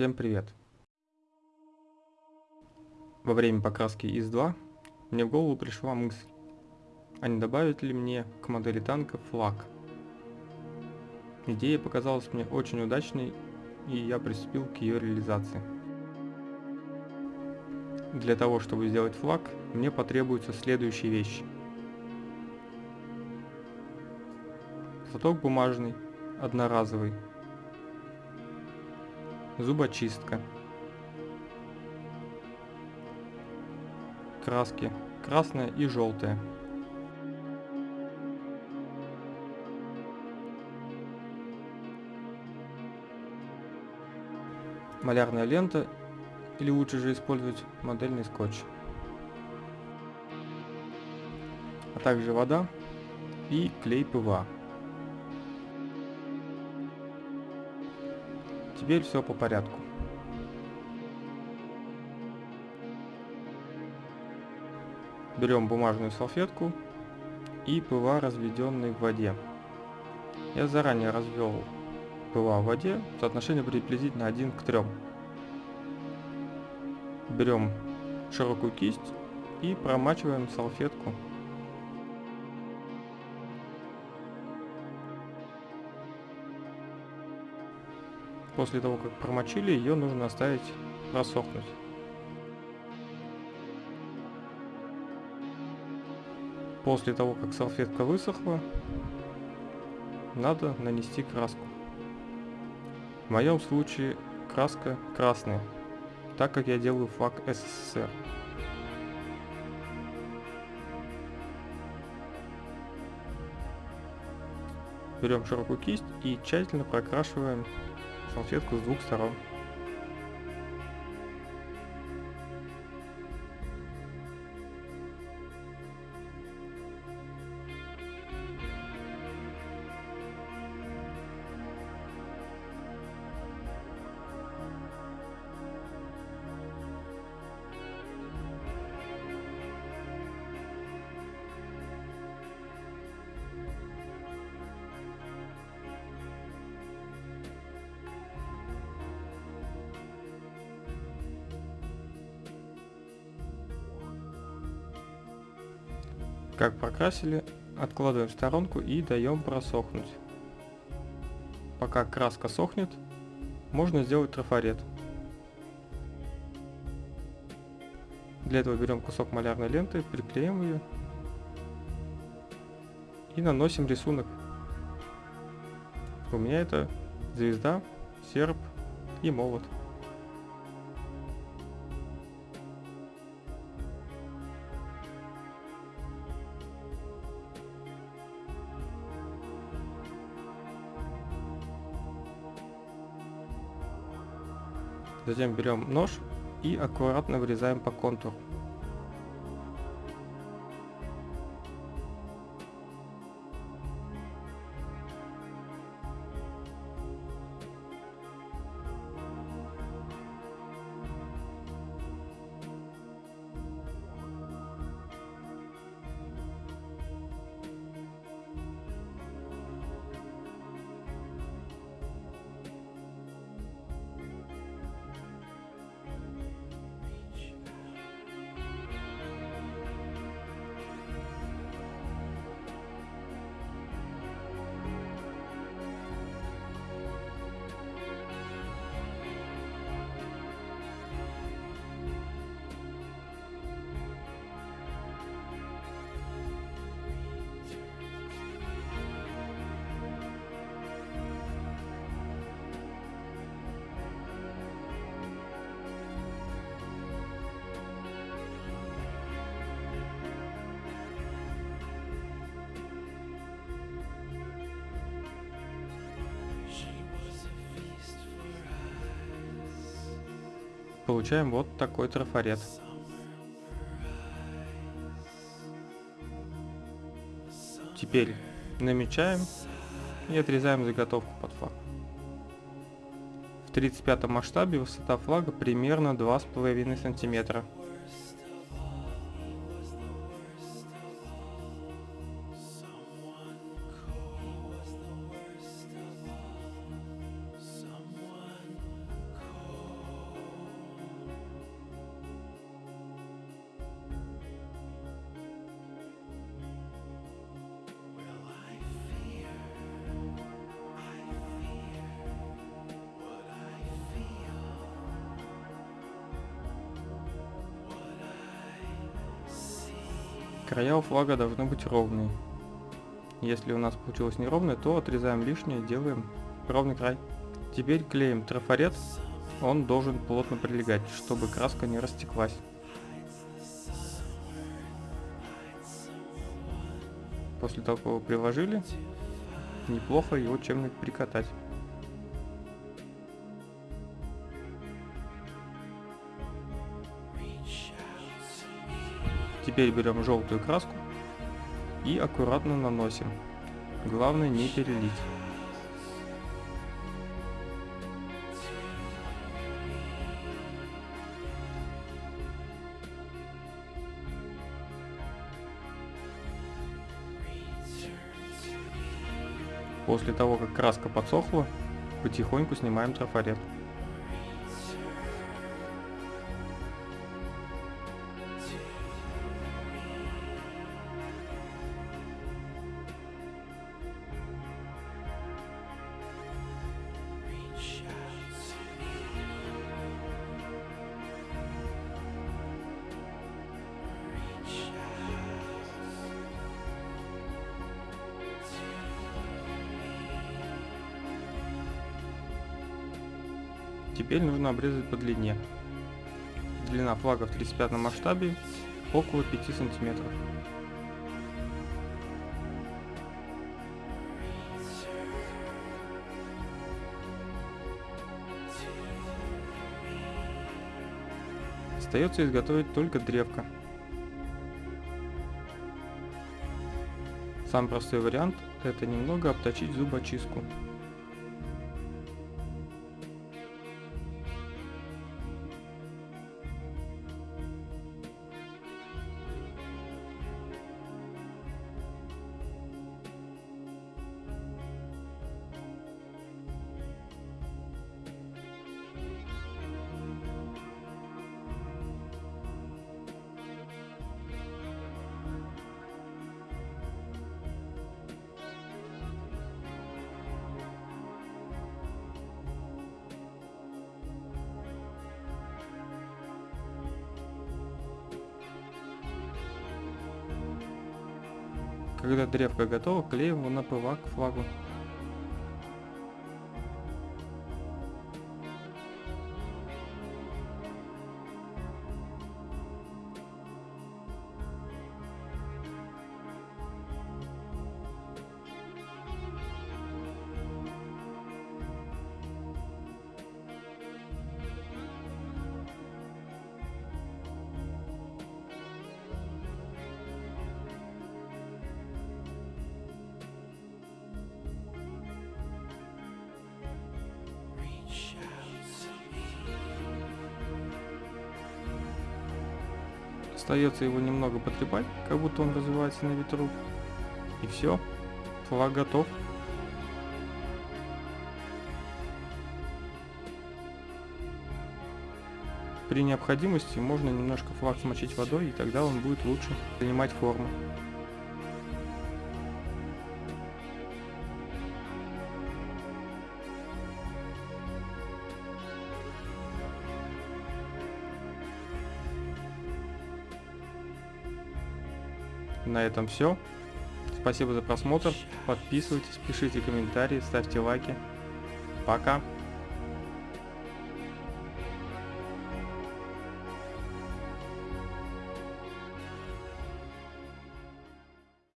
Всем привет! Во время покраски ИС-2 мне в голову пришла мысль, а не добавить ли мне к модели танка флаг. Идея показалась мне очень удачной, и я приступил к ее реализации. Для того, чтобы сделать флаг, мне потребуются следующие вещи. Платок бумажный, одноразовый, зубочистка, краски красная и желтая. Малярная лента или лучше же использовать модельный скотч. А также вода и клей ПВА. Теперь все по порядку. Берем бумажную салфетку и ПВА, разведенный в воде. Я заранее развел ПВА в воде, соотношение приблизительно 1 к 3. Берем широкую кисть и промачиваем салфетку После того, как промочили, ее нужно оставить просохнуть. После того, как салфетка высохла, надо нанести краску. В моем случае краска красная, так как я делаю флаг СССР. Берем широкую кисть и тщательно прокрашиваем салфетку с Как прокрасили, откладываем в сторонку и даем просохнуть. Пока краска сохнет, можно сделать трафарет. Для этого берем кусок малярной ленты, приклеим ее и наносим рисунок. У меня это звезда, серп и молот. Затем берем нож и аккуратно вырезаем по контуру. Получаем вот такой трафарет. Теперь намечаем и отрезаем заготовку под флаг. В 35 масштабе высота флага примерно 2,5 сантиметра. Края у флага должны быть ровные. Если у нас получилось неровное, то отрезаем лишнее, делаем ровный край. Теперь клеим трафарет, он должен плотно прилегать, чтобы краска не растеклась. После того, как его приложили, неплохо его чем-нибудь прикатать. Теперь берем желтую краску и аккуратно наносим. Главное не перелить. После того, как краска подсохла, потихоньку снимаем трафарет. Теперь нужно обрезать по длине. Длина флага в 35 масштабе около 5 сантиметров. Остается изготовить только древко. Самый простой вариант это немного обточить зубочистку. Когда древко готово, клеим его на ПВА к флагу. Остается его немного потрепать, как будто он развивается на ветру. И все, флаг готов. При необходимости можно немножко флаг смочить водой, и тогда он будет лучше занимать форму. На этом все. Спасибо за просмотр. Подписывайтесь, пишите комментарии, ставьте лайки. Пока.